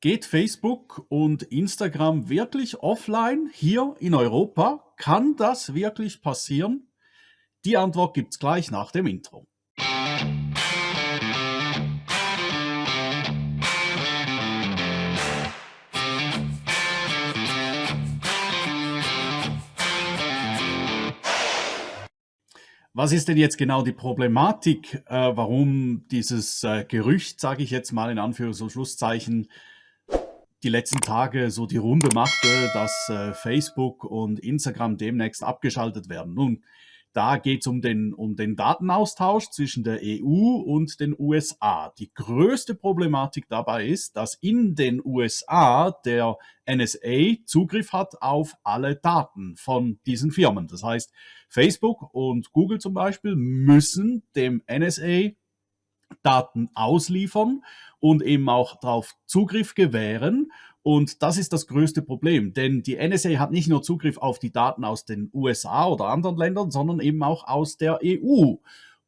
Geht Facebook und Instagram wirklich offline hier in Europa? Kann das wirklich passieren? Die Antwort gibt's gleich nach dem Intro. Was ist denn jetzt genau die Problematik, äh, warum dieses äh, Gerücht, sage ich jetzt mal in Anführungs- und Schlusszeichen, die letzten Tage so die Runde machte, dass äh, Facebook und Instagram demnächst abgeschaltet werden? Nun, da geht es um den, um den Datenaustausch zwischen der EU und den USA. Die größte Problematik dabei ist, dass in den USA der NSA Zugriff hat auf alle Daten von diesen Firmen. Das heißt, Facebook und Google zum Beispiel müssen dem NSA Daten ausliefern und eben auch darauf Zugriff gewähren. Und das ist das größte Problem, denn die NSA hat nicht nur Zugriff auf die Daten aus den USA oder anderen Ländern, sondern eben auch aus der EU.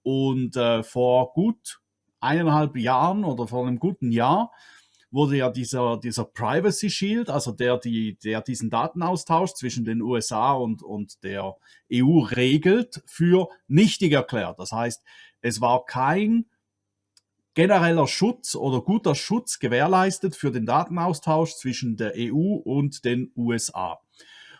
Und äh, vor gut eineinhalb Jahren oder vor einem guten Jahr wurde ja dieser, dieser Privacy Shield, also der, die, der diesen Datenaustausch zwischen den USA und, und der EU regelt, für nichtig erklärt. Das heißt, es war kein genereller Schutz oder guter Schutz gewährleistet für den Datenaustausch zwischen der EU und den USA.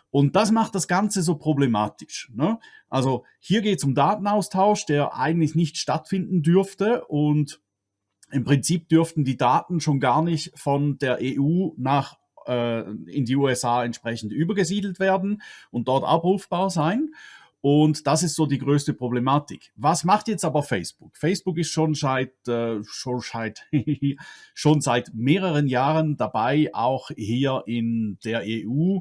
Und das macht das Ganze so problematisch. Ne? Also hier geht es um Datenaustausch, der eigentlich nicht stattfinden dürfte und im Prinzip dürften die Daten schon gar nicht von der EU nach äh, in die USA entsprechend übergesiedelt werden und dort abrufbar sein. Und das ist so die größte Problematik. Was macht jetzt aber Facebook? Facebook ist schon seit, äh, schon seit, schon seit mehreren Jahren dabei, auch hier in der EU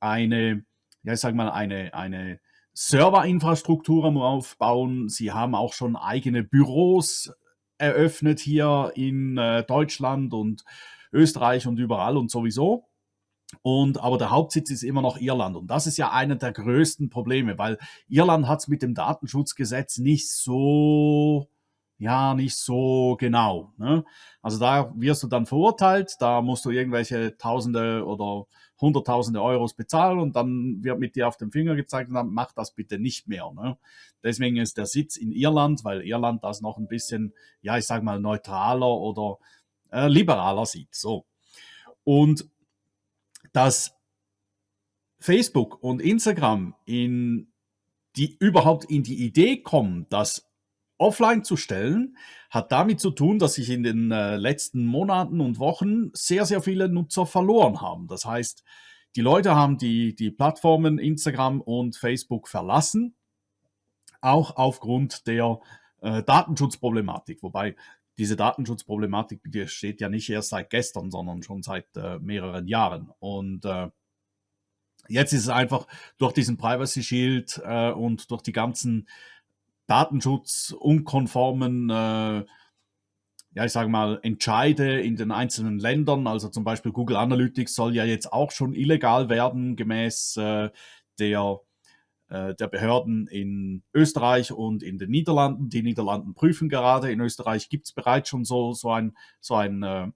eine, ja, ich sag mal, eine, eine Serverinfrastruktur Aufbauen. Sie haben auch schon eigene Büros eröffnet hier in äh, Deutschland und Österreich und überall und sowieso. Und, aber der Hauptsitz ist immer noch Irland. Und das ist ja einer der größten Probleme, weil Irland hat es mit dem Datenschutzgesetz nicht so, ja, nicht so genau. Ne? Also da wirst du dann verurteilt, da musst du irgendwelche Tausende oder Hunderttausende Euros bezahlen und dann wird mit dir auf den Finger gezeigt und dann mach das bitte nicht mehr. Ne? Deswegen ist der Sitz in Irland, weil Irland das noch ein bisschen, ja, ich sag mal, neutraler oder äh, liberaler sieht. So. Und dass Facebook und Instagram in die überhaupt in die Idee kommen, das offline zu stellen, hat damit zu tun, dass sich in den äh, letzten Monaten und Wochen sehr, sehr viele Nutzer verloren haben. Das heißt, die Leute haben die, die Plattformen Instagram und Facebook verlassen, auch aufgrund der äh, Datenschutzproblematik. Wobei diese Datenschutzproblematik besteht ja nicht erst seit gestern, sondern schon seit äh, mehreren Jahren. Und äh, jetzt ist es einfach durch diesen Privacy Shield äh, und durch die ganzen datenschutzunkonformen, äh, ja, ich sage mal, Entscheide in den einzelnen Ländern. Also zum Beispiel Google Analytics soll ja jetzt auch schon illegal werden, gemäß äh, der äh, der Behörden in Österreich und in den Niederlanden. Die Niederlanden prüfen gerade. In Österreich gibt es bereits schon so, so ein, so ein, äh,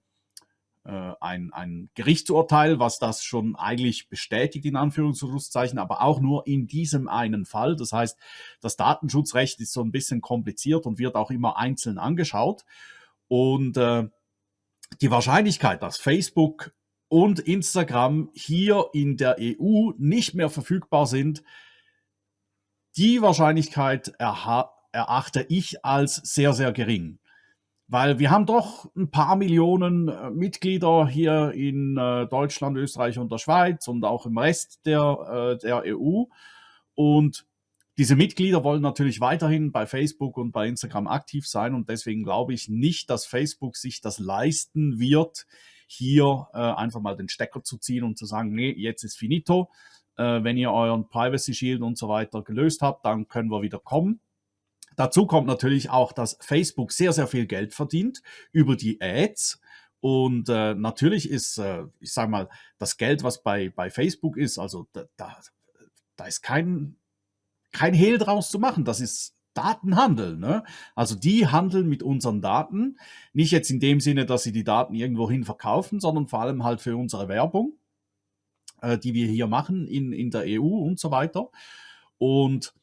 äh, ein, ein Gerichtsurteil, was das schon eigentlich bestätigt, in Anführungszeichen, aber auch nur in diesem einen Fall. Das heißt, das Datenschutzrecht ist so ein bisschen kompliziert und wird auch immer einzeln angeschaut. Und äh, die Wahrscheinlichkeit, dass Facebook und Instagram hier in der EU nicht mehr verfügbar sind, die Wahrscheinlichkeit erachte ich als sehr, sehr gering. Weil wir haben doch ein paar Millionen äh, Mitglieder hier in äh, Deutschland, Österreich und der Schweiz und auch im Rest der, äh, der EU. Und diese Mitglieder wollen natürlich weiterhin bei Facebook und bei Instagram aktiv sein und deswegen glaube ich nicht, dass Facebook sich das leisten wird, hier einfach mal den Stecker zu ziehen und zu sagen, nee, jetzt ist finito, äh, wenn ihr euren Privacy Shield und so weiter gelöst habt, dann können wir wieder kommen. Dazu kommt natürlich auch, dass Facebook sehr, sehr viel Geld verdient über die Ads. Und äh, natürlich ist, äh, ich sage mal, das Geld, was bei, bei Facebook ist, also da, da, da ist kein, kein Hehl draus zu machen. Das ist Datenhandel. Ne? Also die handeln mit unseren Daten, nicht jetzt in dem Sinne, dass sie die Daten irgendwohin verkaufen, sondern vor allem halt für unsere Werbung, äh, die wir hier machen in, in der EU und so weiter. Und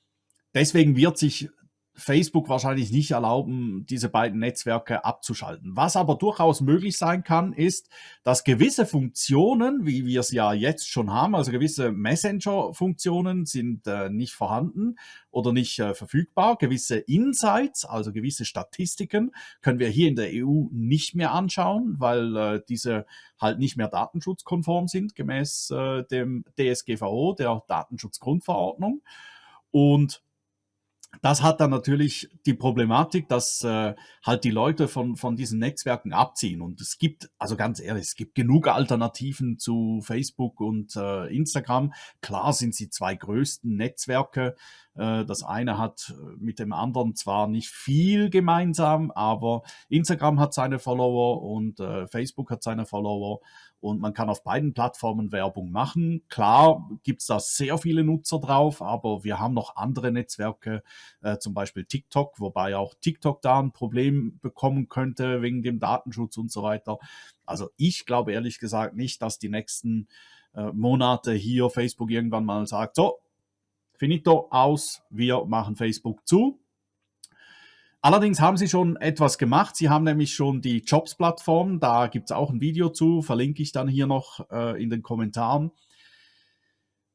deswegen wird sich Facebook wahrscheinlich nicht erlauben, diese beiden Netzwerke abzuschalten. Was aber durchaus möglich sein kann, ist, dass gewisse Funktionen, wie wir es ja jetzt schon haben, also gewisse Messenger-Funktionen sind äh, nicht vorhanden oder nicht äh, verfügbar. Gewisse Insights, also gewisse Statistiken, können wir hier in der EU nicht mehr anschauen, weil äh, diese halt nicht mehr datenschutzkonform sind, gemäß äh, dem DSGVO, der Datenschutzgrundverordnung. Und das hat dann natürlich die Problematik, dass äh, halt die Leute von, von diesen Netzwerken abziehen. Und es gibt, also ganz ehrlich, es gibt genug Alternativen zu Facebook und äh, Instagram. Klar sind sie zwei größten Netzwerke. Äh, das eine hat mit dem anderen zwar nicht viel gemeinsam, aber Instagram hat seine Follower und äh, Facebook hat seine Follower und man kann auf beiden Plattformen Werbung machen. Klar gibt es da sehr viele Nutzer drauf, aber wir haben noch andere Netzwerke, äh, zum Beispiel TikTok, wobei auch TikTok da ein Problem bekommen könnte wegen dem Datenschutz und so weiter. Also ich glaube ehrlich gesagt nicht, dass die nächsten äh, Monate hier Facebook irgendwann mal sagt, so, finito, aus, wir machen Facebook zu. Allerdings haben sie schon etwas gemacht. Sie haben nämlich schon die Jobs-Plattform. Da gibt es auch ein Video zu, verlinke ich dann hier noch äh, in den Kommentaren,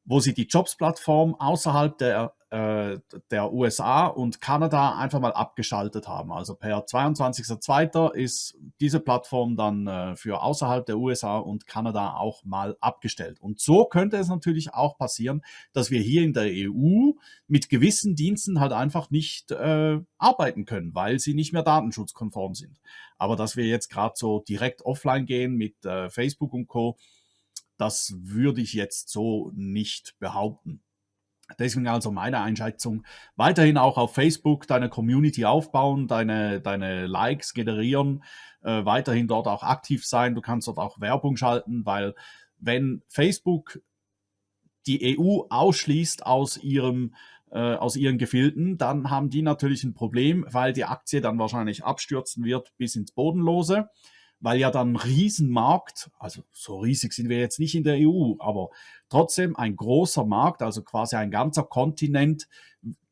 wo sie die Jobs-Plattform außerhalb der äh, der USA und Kanada einfach mal abgeschaltet haben. Also per 22.02. ist diese Plattform dann äh, für außerhalb der USA und Kanada auch mal abgestellt. Und so könnte es natürlich auch passieren, dass wir hier in der EU mit gewissen Diensten halt einfach nicht äh, arbeiten können, weil sie nicht mehr datenschutzkonform sind. Aber dass wir jetzt gerade so direkt offline gehen mit äh, Facebook und Co., das würde ich jetzt so nicht behaupten. Deswegen also meine Einschätzung, weiterhin auch auf Facebook deine Community aufbauen, deine, deine Likes generieren, äh, weiterhin dort auch aktiv sein. Du kannst dort auch Werbung schalten, weil wenn Facebook die EU ausschließt aus ihrem äh, aus ihren Gefilden, dann haben die natürlich ein Problem, weil die Aktie dann wahrscheinlich abstürzen wird bis ins Bodenlose weil ja dann ein Riesenmarkt, also so riesig sind wir jetzt nicht in der EU, aber trotzdem ein großer Markt, also quasi ein ganzer Kontinent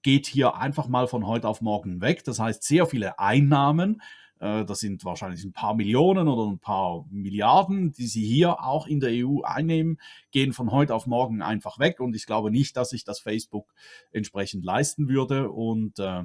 geht hier einfach mal von heute auf morgen weg. Das heißt, sehr viele Einnahmen, äh, das sind wahrscheinlich ein paar Millionen oder ein paar Milliarden, die sie hier auch in der EU einnehmen, gehen von heute auf morgen einfach weg. Und ich glaube nicht, dass sich das Facebook entsprechend leisten würde. Und äh,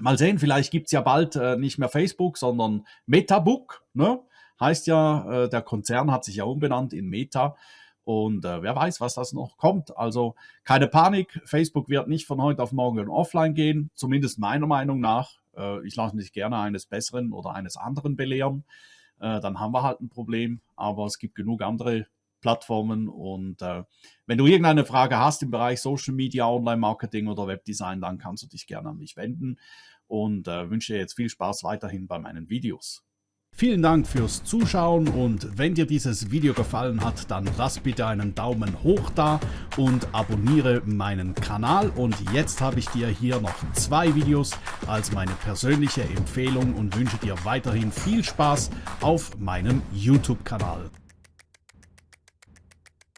Mal sehen, vielleicht gibt es ja bald äh, nicht mehr Facebook, sondern Metabook. Ne? Heißt ja, äh, der Konzern hat sich ja umbenannt in Meta. Und äh, wer weiß, was das noch kommt. Also keine Panik, Facebook wird nicht von heute auf morgen offline gehen, zumindest meiner Meinung nach. Äh, ich lasse mich gerne eines Besseren oder eines anderen belehren. Äh, dann haben wir halt ein Problem, aber es gibt genug andere Plattformen. Und äh, wenn du irgendeine Frage hast im Bereich Social Media, Online-Marketing oder Webdesign, dann kannst du dich gerne an mich wenden und äh, wünsche dir jetzt viel Spaß weiterhin bei meinen Videos. Vielen Dank fürs Zuschauen und wenn dir dieses Video gefallen hat, dann lass bitte einen Daumen hoch da und abonniere meinen Kanal. Und jetzt habe ich dir hier noch zwei Videos als meine persönliche Empfehlung und wünsche dir weiterhin viel Spaß auf meinem YouTube-Kanal.